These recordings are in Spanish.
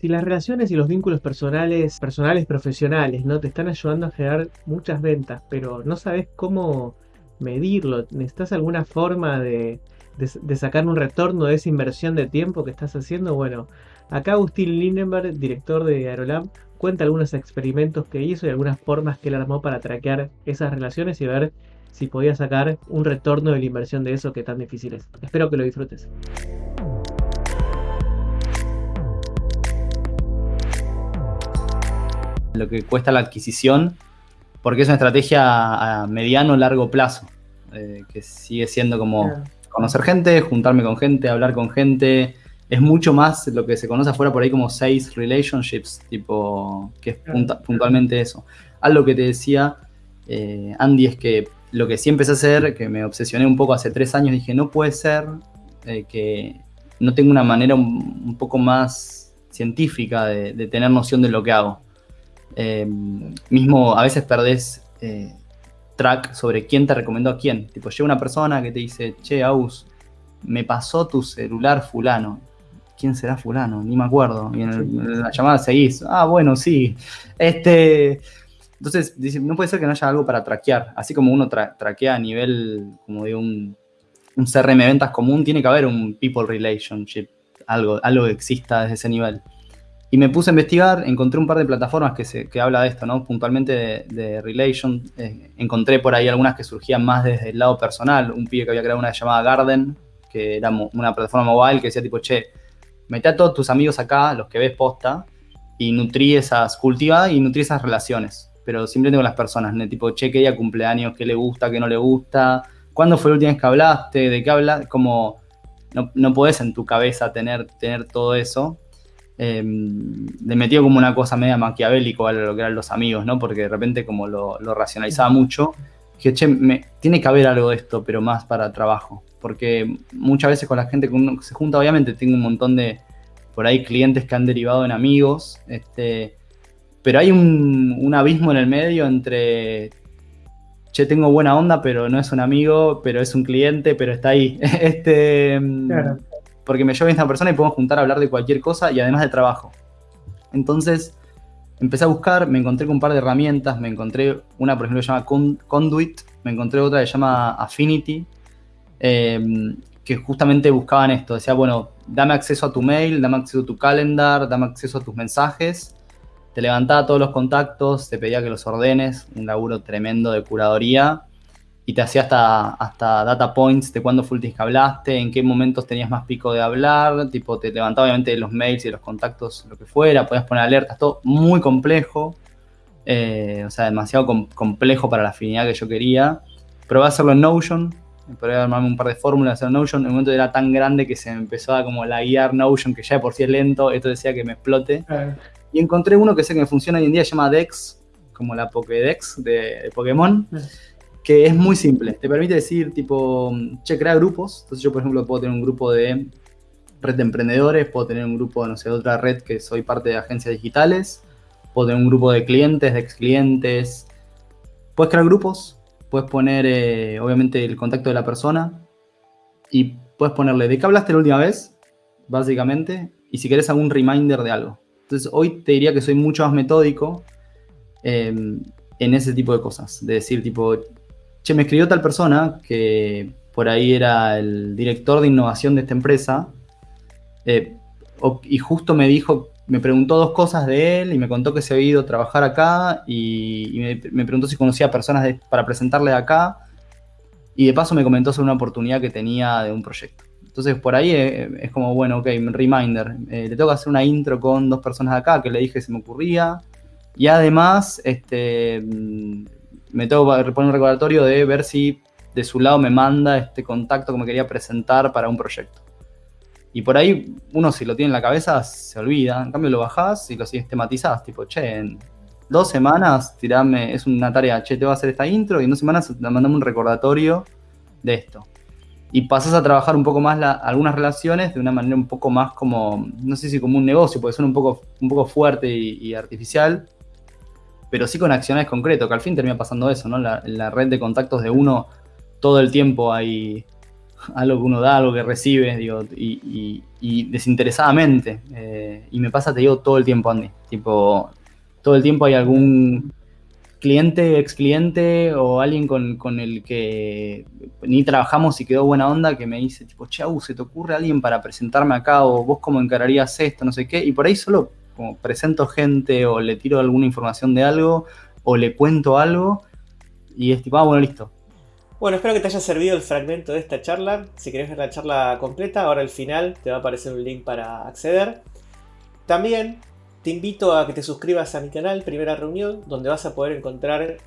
Si las relaciones y los vínculos personales, personales profesionales, ¿no? Te están ayudando a generar muchas ventas, pero no sabes cómo medirlo. ¿Necesitas alguna forma de, de, sacar un retorno de esa inversión de tiempo que estás haciendo? Bueno, acá Agustín Lindenberg, director de Aerolab, cuenta algunos experimentos que hizo y algunas formas que él armó para traquear esas relaciones y ver si podía sacar un retorno de la inversión de eso que tan difícil es. Espero que lo disfrutes. Lo que cuesta la adquisición, porque es una estrategia a mediano o largo plazo, eh, que sigue siendo como conocer gente, juntarme con gente, hablar con gente. Es mucho más lo que se conoce afuera por ahí como sales relationships, tipo, que es puntualmente eso. Algo que te decía, eh, Andy, es que lo que sí empecé a hacer, que me obsesioné un poco hace tres años, dije, no puede ser eh, que no tenga una manera un, poco más científica de, tener noción de lo que hago. Eh, mismo a veces perdés eh, track sobre quién te recomendó a quién. Tipo, llega una persona que te dice, che, Aus, me pasó tu celular fulano. ¿Quién será fulano? Ni me acuerdo. Y en, la llamada seguís, ah, bueno, sí. Este, entonces, no puede ser que no haya algo para traquear. Así como uno traquea a nivel como de un, un, CRM ventas común, tiene que haber un people relationship, algo, algo que exista desde ese nivel. Y me puse a investigar, encontré un par de plataformas que, se, que habla de esto, ¿no? Puntualmente de, relation. Eh, encontré por ahí algunas que surgían más desde el lado personal. Un pibe que había creado una llamada Garden, que era una plataforma mobile que decía tipo, che, mete a todos tus amigos acá, los que ves posta, y nutrí esas, cultiva y nutrí esas relaciones pero simplemente con las personas, ¿no? tipo, che, qué día cumpleaños, qué le gusta, qué no le gusta, cuándo fue la última vez que hablaste, de qué hablas, como no, no podés en tu cabeza tener, tener todo eso. Eh, le metió como una cosa media maquiavélico a lo que eran los amigos, ¿no? Porque de repente como lo, racionalizaba mucho, dije, che, me, tiene que haber algo de esto, pero más para trabajo. Porque muchas veces con la gente que uno se junta, obviamente tengo un montón de, por ahí, clientes que han derivado en amigos, este, pero hay un, abismo en el medio entre, che, tengo buena onda, pero no es un amigo, pero es un cliente, pero está ahí. este, Porque me llevo a esta persona y podemos juntar a hablar de cualquier cosa y además de trabajo. Entonces, empecé a buscar, me encontré con un par de herramientas, me encontré una, por ejemplo, que se llama Conduit, me encontré otra que se llama Affinity, em, que justamente buscaban esto, decía, bueno, dame acceso a tu mail, dame acceso a tu calendar, dame acceso a tus mensajes, te levantaba todos los contactos, te pedía que los ordenes, un laburo tremendo de curaduría, y te hacía hasta, hasta data points de cuándo fue el que hablaste, en qué momentos tenías más pico de hablar, tipo te levantaba obviamente los mails y los contactos, lo que fuera, podías poner alertas, todo muy complejo, eh, o sea, demasiado complejo para la afinidad que yo quería. Probé a hacerlo en Notion, probé a armarme un par de fórmulas en Notion, en el momento era tan grande que se me empezó a como la guiar Notion, que ya de por sí es lento, esto decía que me explote. Y encontré uno que sé que funciona hoy en día, se llama Dex, como la Pokédex de, Pokémon, que es muy simple. Te permite decir, tipo, che, crea grupos. Entonces yo, por ejemplo, puedo tener un grupo de red de emprendedores, puedo tener un grupo, no sé, de otra red que soy parte de agencias digitales, puedo tener un grupo de clientes, de ex clientes. Puedes crear grupos, puedes poner, eh, obviamente, el contacto de la persona y puedes ponerle de qué hablaste la última vez, básicamente, y si querés algún reminder de algo. Entonces hoy te diría que soy mucho más metódico em, en ese tipo de cosas. De decir tipo, che, me escribió tal persona que por ahí era el director de innovación de esta empresa eh, y justo me dijo, me preguntó dos cosas de él y me contó que se había ido a trabajar acá y, me, preguntó si conocía personas para presentarle acá y de paso me comentó sobre una oportunidad que tenía de un proyecto. Entonces por ahí eh, es, como, bueno, ok, reminder, eh, le tengo que hacer una intro con dos personas de acá que le dije que se me ocurría. Y además, este, mm, me tengo que poner un recordatorio de ver si de su lado me manda este contacto que me quería presentar para un proyecto. Y por ahí uno si lo tiene en la cabeza se olvida, en cambio lo bajás y lo sistematizás, tipo, che, en dos semanas tirame, es una tarea, che, te voy a hacer esta intro y en dos semanas mandame un recordatorio de esto y pasas a trabajar un poco más algunas relaciones de una manera un poco más como, no sé si como un negocio, puede ser un poco, un poco fuerte y, artificial, pero sí con acciones concretas, que al fin termina pasando eso, ¿no? La, la, red de contactos de uno todo el tiempo hay algo que uno da, algo que recibe, digo, y, desinteresadamente. Eh, y me pasa, te digo, todo el tiempo, Andy. Tipo, todo el tiempo hay algún cliente, ex cliente o alguien con, el que ni trabajamos y quedó buena onda que me dice, tipo, chau, ¿se te ocurre alguien para presentarme acá? O vos cómo encararías esto, no sé qué. Y por ahí solo como presento gente o le tiro alguna información de algo o le cuento algo y es ah, bueno, listo. Bueno, espero que te haya servido el fragmento de esta charla. Si querés ver la charla completa, ahora al final te va a aparecer un link para acceder. También te invito a que te suscribas a mi canal Primera Reunión, donde vas a poder encontrar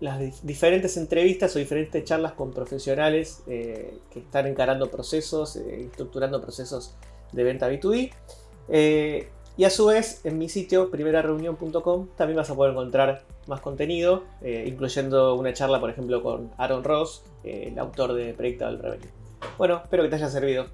las diferentes entrevistas o diferentes charlas con profesionales eh, que están encarando procesos, eh, estructurando procesos de venta B2B. Eh, y a su vez, en mi sitio, primerareunión.com, también vas a poder encontrar más contenido, eh, incluyendo una charla, por ejemplo, con Aaron Ross, eh, el autor de Predictable Revenue. Bueno, espero que te haya servido.